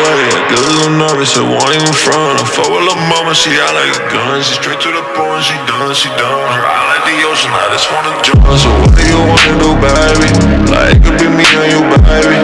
I get a little nervous, I won't even front. I fuck with lil' mama, she out like a gun She straight to the point, she done, she done. Her eye like the ocean, I just wanna jump. So what do you wanna do, baby? Like, it could be me and you, baby?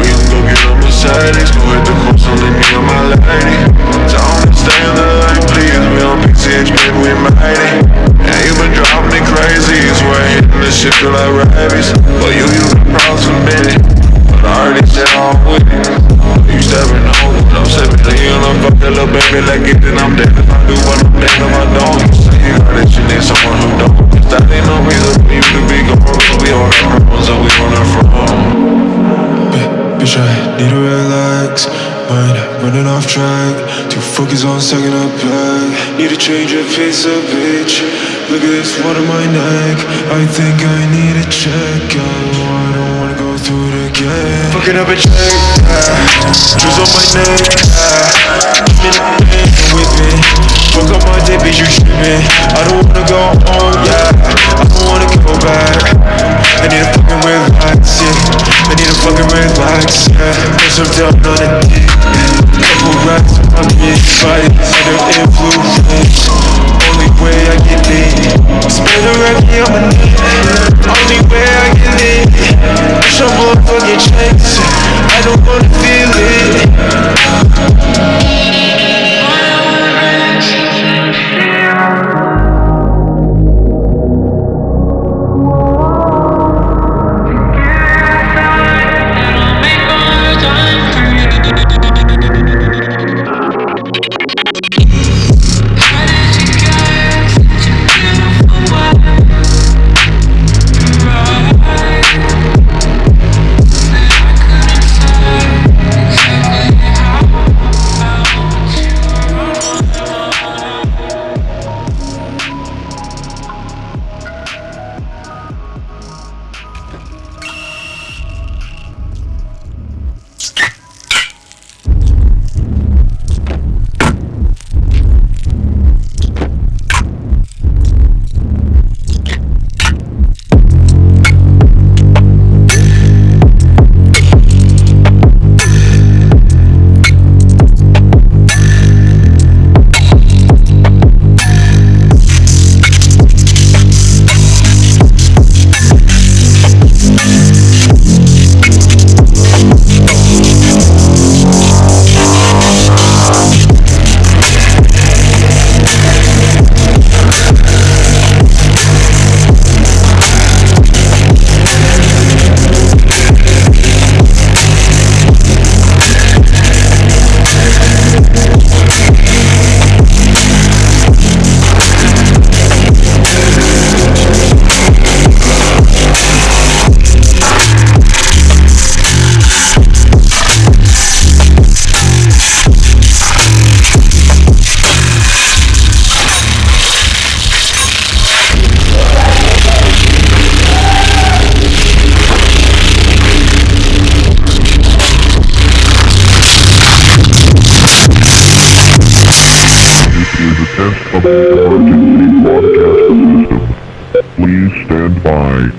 We can go get on Mercedes Go hit the coast only me and of my lady. Don't stay in the light, please We on PCH, baby, we mighty. And you been driving me crazy So I hitting this shit feel like rabies. But you, you got problems for me But I already said I'm with it Tell little baby, like it, then I'm dead if I do, but I'm dead if I don't. You say you heard that you need someone who don't. Cause That ain't no reason for you to be gone. We all got problems that we wanna from. Bitch, I need to relax. Mind running off track. Too focused on second up back. Need to change your pace up, bitch. Look at this water my neck. I think I need a check. I don't wanna again. Fucking up a check. Yeah. Jewels on my neck. Yeah. I'm in with me. Fuck up my day, bitch, you tripping. I don't wanna go home, yeah. I don't wanna go back. I need a relax, yeah. I need a fucking relax, yeah. Put some down on the dick. Couple on my bitch, body under influence. Only way I get lit. Spend a racky on my knee. Only way I get lit. Push up motherfucking checks. I don't wanna feel it. The